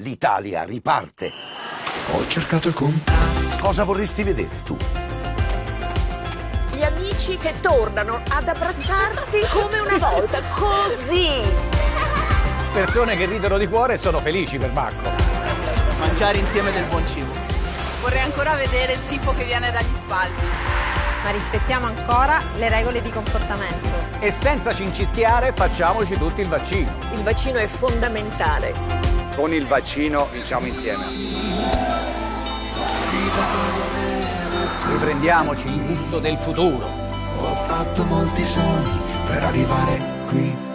L'Italia riparte. Ho cercato il contatto. Cosa vorresti vedere tu? Gli amici che tornano ad abbracciarsi come una volta, così. Persone che ridono di cuore e sono felici per Marco. Mangiare insieme del buon cibo. Vorrei ancora vedere il tifo che viene dagli spalti. Ma rispettiamo ancora le regole di comportamento. E senza cincischiare facciamoci tutti il vaccino. Il vaccino è fondamentale. Con il vaccino vinciamo insieme. Riprendiamoci il gusto del futuro. Ho fatto molti sogni per arrivare qui